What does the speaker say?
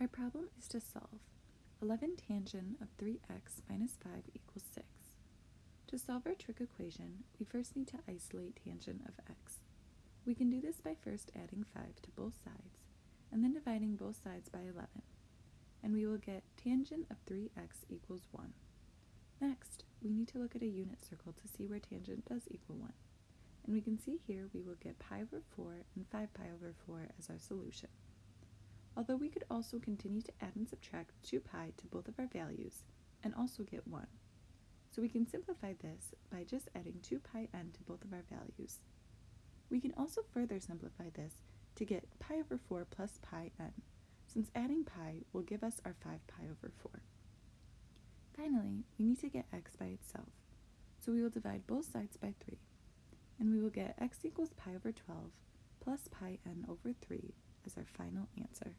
Our problem is to solve 11 tangent of 3x minus 5 equals 6. To solve our trig equation, we first need to isolate tangent of x. We can do this by first adding 5 to both sides, and then dividing both sides by 11, and we will get tangent of 3x equals 1. Next, we need to look at a unit circle to see where tangent does equal 1, and we can see here we will get pi over 4 and 5 pi over 4 as our solution although we could also continue to add and subtract 2 pi to both of our values and also get 1. So we can simplify this by just adding 2 pi n to both of our values. We can also further simplify this to get pi over 4 plus pi n, since adding pi will give us our 5 pi over 4. Finally, we need to get x by itself, so we will divide both sides by 3, and we will get x equals pi over 12 plus pi n over 3 as our final answer.